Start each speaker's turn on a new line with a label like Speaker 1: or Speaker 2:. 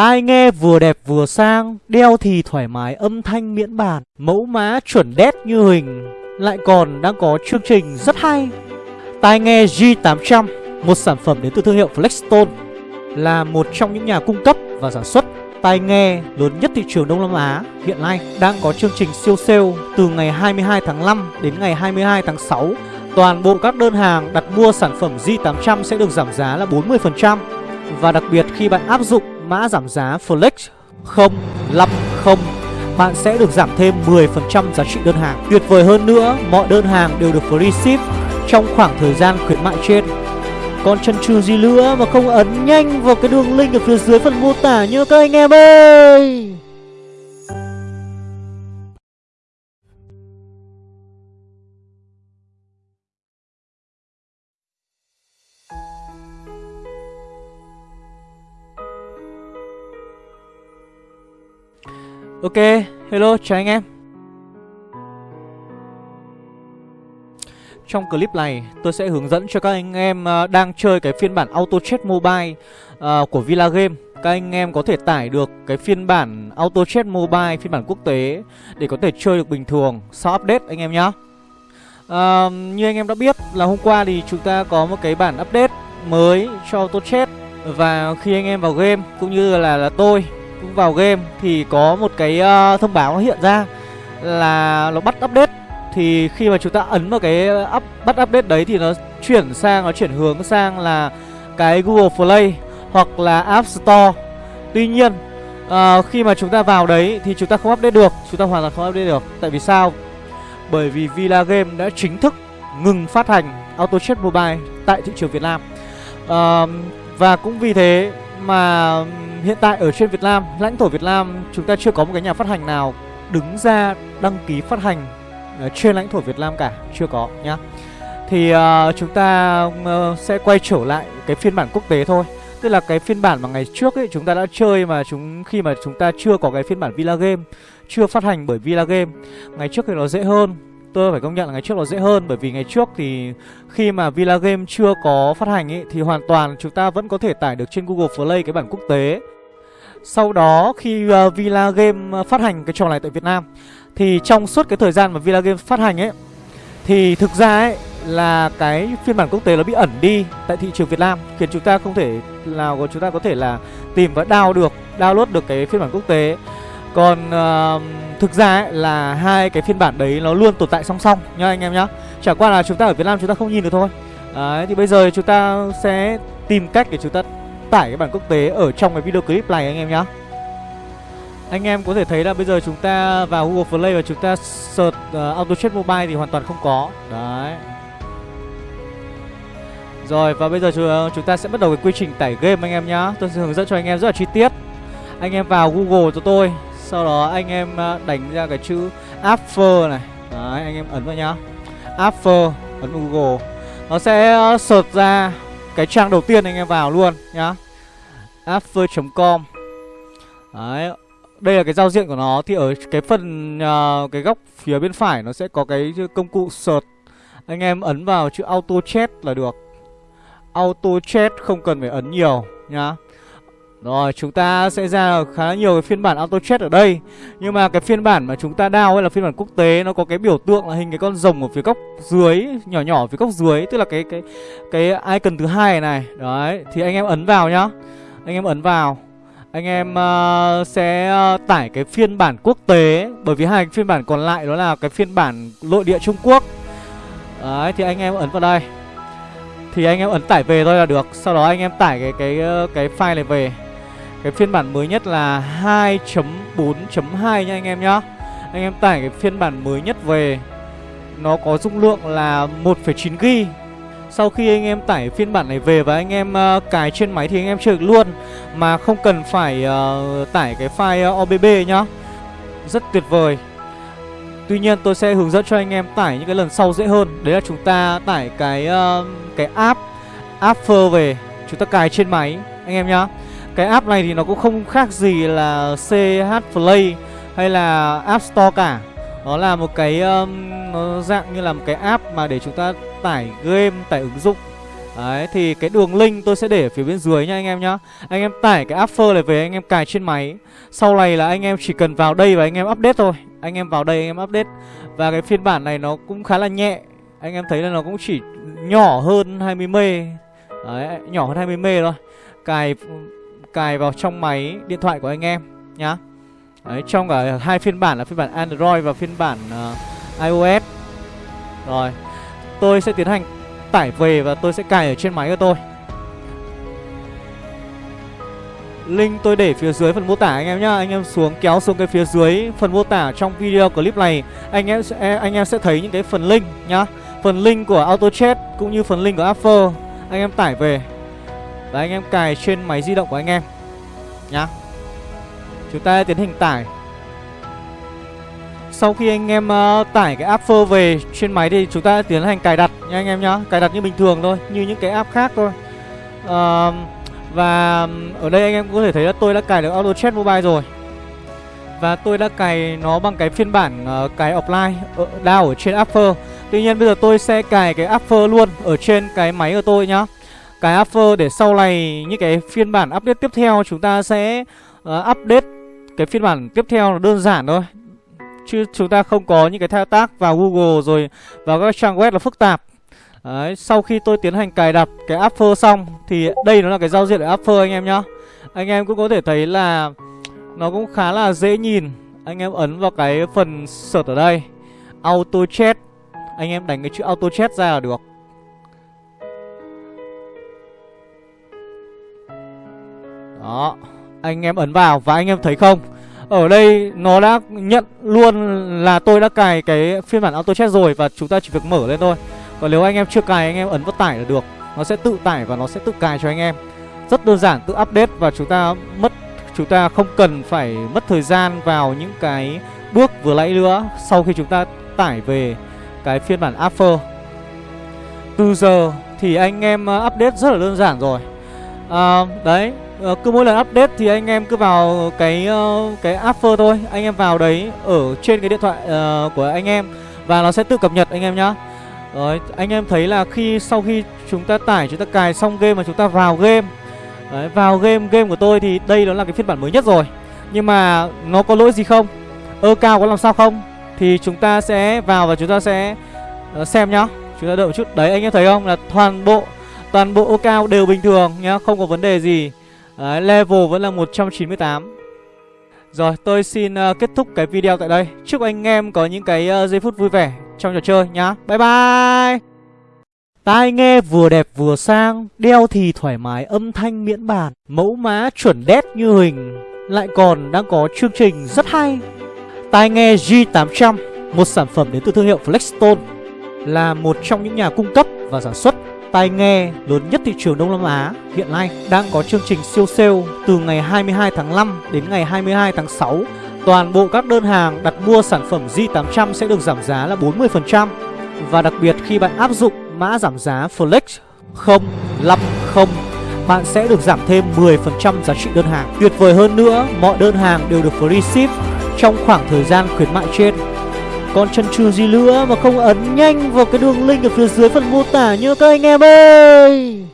Speaker 1: Tai nghe vừa đẹp vừa sang, Đeo thì thoải mái âm thanh miễn bàn, Mẫu mã chuẩn đét như hình. Lại còn đang có chương trình rất hay. Tai nghe G800 Một sản phẩm đến từ thương hiệu Flexstone, Là một trong những nhà cung cấp và sản xuất tai nghe lớn nhất thị trường Đông Nam Á. Hiện nay đang có chương trình siêu sale từ ngày 22 tháng 5 đến ngày 22 tháng 6. Toàn bộ các đơn hàng đặt mua sản phẩm G800 sẽ được giảm giá là 40% và đặc biệt khi bạn áp dụng mã giảm giá Flex 050 bạn sẽ được giảm thêm 10% giá trị đơn hàng. Tuyệt vời hơn nữa, mọi đơn hàng đều được free ship trong khoảng thời gian khuyến mại trên. Còn chân trừ gì nữa mà không ấn nhanh vào cái đường link ở phía dưới phần mô tả nhớ các anh em ơi Ok, hello, chào anh em. Trong clip này tôi sẽ hướng dẫn cho các anh em ờ, đang chơi cái phiên bản Auto Chess Mobile uh, của Villa Game. Các anh em có thể tải được cái phiên bản Auto Chess Mobile phiên bản quốc tế Để có thể chơi được bình thường sau update anh em nhé uh, ờ, Như anh em đã biết là hôm qua thì chúng ta có một cái bản update mới cho Auto Chess. Và khi anh em vào game cũng như là, là tôi cũng vào game thì có một cái uh, thông báo nó hiện ra là nó bắt update thì khi mà chúng ta ấn vào cái up, bắt update đấy thì nó chuyển sang nó chuyển hướng sang là cái Google Play hoặc là App Store. Tuy nhiên uh, khi mà chúng ta vào đấy thì chúng ta không update được, chúng ta hoàn toàn không update được. Tại vì sao? Bởi vì Villa Game đã chính thức ngừng phát hành Auto Chess Mobile tại thị trường Việt Nam. Uh, và cũng vì thế mà hiện tại ở trên Việt Nam, lãnh thổ Việt Nam chúng ta chưa có một cái nhà phát hành nào đứng ra đăng ký phát hành uh, trên lãnh thổ Việt Nam cả chưa có nhá. Thì uh, chúng ta uh, sẽ quay trở lại cái phiên bản quốc tế thôi. Tức là cái phiên bản mà ngày trước ấy chúng ta đã chơi mà chúng khi mà chúng ta chưa có cái phiên bản Villa Game chưa phát hành bởi Villa Game ngày trước thì nó dễ hơn tôi phải công nhận là ngày trước nó dễ hơn bởi vì ngày trước thì khi mà Villa Game chưa có phát hành ấy thì hoàn toàn chúng ta vẫn có thể tải được trên Google Play cái bản quốc tế. Sau đó khi uh, Villa Game ờ, phát hành cái trò này tại Việt Nam thì trong suốt cái thời gian mà Villa Game phát hành ấy Thì thực ra ấy là cái phiên bản quốc tế nó bị ẩn đi tại thị trường Việt Nam Khiến chúng ta không thể nào chúng ta có thể là tìm và download được Download được cái phiên bản quốc tế Còn uh, thực ra ấy là hai cái phiên bản đấy nó luôn tồn tại song song nha anh em nhá. Chả qua là chúng ta ở Việt Nam chúng ta không nhìn được thôi. Đấy thì bây giờ chúng ta sẽ tìm cách để chúng ta tải cái bản quốc tế ở trong cái video clip này anh em nhá. Anh em có thể thấy là bây giờ chúng ta vào Google Play và chúng ta search uh, Auto Chat Mobile thì hoàn toàn không có. Đấy. Rồi và bây giờ chúng, ờ, chúng ta sẽ bắt đầu cái quy trình tải game anh em nhá. Tôi sẽ hướng dẫn cho anh em rất là chi tiết. Anh em vào Google cho tôi. Sau đó anh em à, đánh ra cái chữ After này. Đấy anh em ấn vào nhá. After ấn vào Google. Nó sẽ à, sợt ra cái trang đầu tiên anh em vào luôn nhá. After.com Đấy đây là cái giao diện của nó. Thì ở cái phần uh, cái góc phía bên phải nó sẽ có cái công cụ search. Anh em ấn vào chữ auto chat là được. Auto chat không cần phải ấn nhiều nhá rồi chúng ta sẽ ra khá nhiều cái phiên bản auto chat ở đây Nhưng mà cái phiên bản mà chúng ta đao ấy là phiên bản quốc tế Nó có cái biểu tượng là hình cái con rồng ở phía góc dưới Nhỏ nhỏ ở phía góc dưới Tức là cái cái cái icon thứ hai này Đấy thì anh em ấn vào nhá Anh em ấn vào anh em uh, sẽ uh, tải cái phiên bản quốc tế bởi vì hai phiên bản còn lại đó là cái phiên bản nội địa Trung Quốc. Đấy thì anh em ấn vào đây. Thì anh em ấn tải về thôi là được. Sau đó anh em tải cái cái ờ, cái file này về. Cái phiên bản mới nhất là 2.4.2 nha anh em nhá. Anh em tải cái phiên bản mới nhất về. Nó có dung lượng là 1.9 GB sau khi anh em tải phiên bản này về và anh em uh, cài trên máy thì anh em chơi được luôn Mà không cần phải uh, tải cái file ờ, OBB nhá. Rất tuyệt vời. Tuy nhiên tôi sẽ hướng dẫn cho anh em tải những cái lần sau dễ hơn. Đấy là chúng ta tải cái uh, cái app App về. Chúng ta cài trên máy anh em nhá. Cái app này thì nó cũng không khác gì là CH Play hay là App Store cả. Nó là một cái um, nó dạng như là một cái app mà để chúng ta tải game, tải ứng dụng. Đấy thì cái đường link tôi sẽ để ở phía bên dưới nha anh em nhá. Anh em tải cái Affer này về anh em cài trên máy. Sau này là anh em chỉ cần vào đây và anh em update thôi. Anh em vào đây anh em update. Và cái phiên bản này nó cũng khá là nhẹ. Anh em thấy là nó cũng chỉ nhỏ hơn 20 mê. Đấy nhỏ hơn 20 mê thôi. Cài cài vào trong máy điện thoại của anh em nhá. Đấy trong cả hai phiên bản là phiên bản Android và phiên bản uh, iOS. Rồi Tôi sẽ tiến hành tải về và tôi sẽ cài ở trên máy của tôi. Link tôi để phía dưới phần mô tả anh em nhá. Anh em xuống kéo xuống cái phía dưới phần mô tả trong video clip này Anh em sẽ, anh em sẽ thấy những cái phần link nhá. Phần link của AutoChat cũng như phần link của Apple. Anh em tải về. Và anh em cài trên máy di động của anh em. Nhá. Chúng ta tiến hành tải. Sau khi anh em uh, tải cái app Phơ về trên máy thì chúng ta tiến hành cài đặt nha anh em nhá. Cài đặt như bình thường thôi, như những cái app khác thôi. Uh, Và ở đây anh em có thể thấy là tôi đã cài được Auto Chat Mobile rồi. Và tôi đã cài nó bằng cái phiên bản uh, cài offline ở, down ở trên app Tuy nhiên bây giờ tôi sẽ cài cái app luôn ở trên cái máy của tôi nhá. Cài app Phơ để sau này những cái phiên bản update tiếp theo chúng ta sẽ uh, update cái phiên bản tiếp theo là đơn giản thôi. Chứ chúng ta không có những cái thao tác vào Google rồi vào các trang web là phức tạp. Đấy, sau khi tôi tiến hành cài đặt cái Apple xong Thì đây nó là cái giao diện của Apple anh em nhá. Anh em cũng có thể thấy là Nó cũng khá là dễ nhìn. Anh em ấn vào cái phần search ở đây. Auto Chat. Anh em đánh cái chữ Auto Chat ra là được. Đó Anh em ấn vào và anh em thấy không? Ở đây nó đã nhận luôn là tôi đã cài cái phiên bản auto chat rồi Và chúng ta chỉ việc mở lên thôi. Còn nếu anh em chưa cài anh em ấn vào tải là được. Nó sẽ tự tải và nó sẽ tự cài cho anh em. Rất đơn giản tự update và chúng ta mất Chúng ta không cần phải mất thời gian vào những cái bước vừa nãy nữa Sau khi chúng ta tải về cái phiên bản After Từ giờ thì anh em ờ, update rất là đơn giản rồi. À, Đấy uh, cứ mỗi lần update thì anh em cứ vào cái uh, cái after thôi. Anh em vào đấy ở trên cái điện thoại uh, của anh em và nó sẽ tự cập nhật anh em nhá. Rồi anh em thấy là khi sau khi chúng ta tải chúng ta cài xong game mà chúng ta vào game đấy, vào game game của tôi thì đây đó là cái phiên bản mới nhất rồi. Nhưng mà nó có lỗi gì không? Ơ cao có làm sao không? Thì chúng ta sẽ vào và chúng ta sẽ uh, xem nhá. Chúng ta đợi một chút. Đấy anh em thấy không? Là toàn bộ toàn bộ ô cao đều bình thường nhá không có vấn đề gì. Đấy, level vẫn là 198 Rồi tôi xin uh, kết thúc cái video tại đây. Chúc anh em có những cái uh, giây phút vui vẻ trong trò chơi nhá. Bye bye! Tai nghe vừa đẹp vừa sang Đeo thì thoải mái âm thanh miễn bàn Mẫu mã chuẩn đét như hình. Lại còn đang có chương trình rất hay. Tai nghe G800 Một sản phẩm đến từ thương hiệu Flexstone Là một trong những nhà cung cấp và sản xuất tai nghe lớn nhất thị trường Đông Nam Á hiện nay đang có chương trình siêu sale từ ngày 22 tháng 5 đến ngày 22 tháng 6. Toàn bộ các đơn hàng đặt mua sản phẩm Z800 sẽ được giảm giá là 40% và đặc biệt khi bạn áp dụng mã giảm giá Flex 050 bạn sẽ được giảm thêm 10% giá trị đơn hàng. Tuyệt vời hơn nữa, mọi đơn hàng đều được free ship trong khoảng thời gian khuyến mại trên. Còn chân chu gì nữa mà không ấn nhanh vào cái đường link ở phía dưới phần mô tả nhớ các anh em ơi.